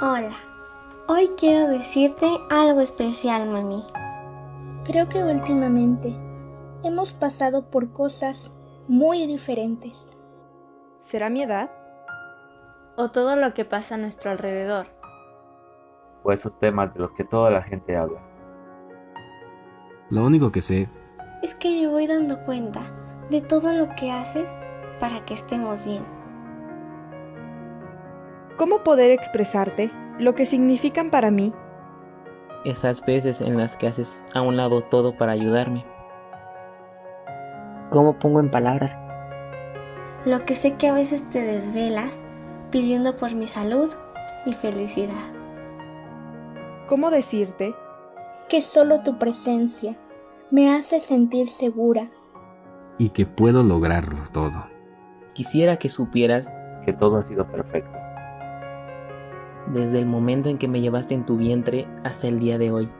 Hola, hoy quiero decirte algo especial, mami. Creo que últimamente hemos pasado por cosas muy diferentes. ¿Será mi edad? ¿O todo lo que pasa a nuestro alrededor? O esos temas de los que toda la gente habla. Lo único que sé Es que me voy dando cuenta de todo lo que haces para que estemos bien. ¿Cómo poder expresarte lo que significan para mí? Esas veces en las que haces a un lado todo para ayudarme. ¿Cómo pongo en palabras Lo que sé que a veces te desvelas pidiendo por mi salud y felicidad. ¿Cómo decirte? Que solo tu presencia me hace sentir segura. y que puedo lograrlo todo? Quisiera que supieras Que todo ha sido perfecto. Desde el momento en que me llevaste en tu vientre hasta el día de hoy,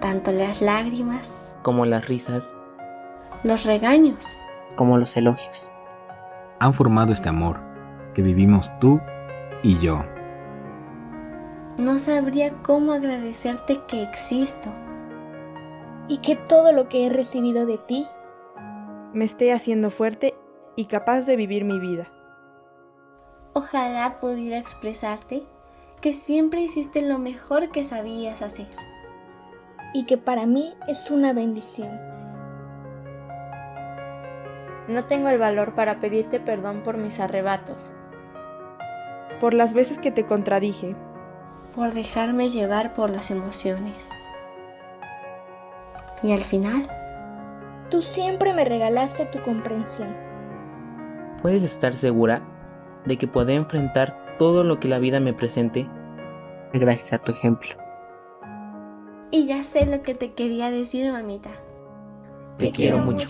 Tanto las lágrimas, como las risas, los regaños, como los elogios? Han formado este amor que vivimos tú y yo. no sabría cómo agradecerte que existo. Y que todo lo que he recibido de ti Me esté haciendo fuerte y capaz de vivir mi vida. Ojalá pudiera expresarte que siempre hiciste lo mejor que sabías hacer. y que para mí es una bendición. No tengo el valor para pedirte perdón por mis arrebatos. Por las veces que te contradije, por dejarme llevar por las emociones. Y al final, Tú siempre me regalaste tu comprensión. puedes estar segura de que podré enfrentar todo lo que la vida me presente Gracias a tu ejemplo. y ya sé lo que te quería decir, mamita. Te quiero mucho.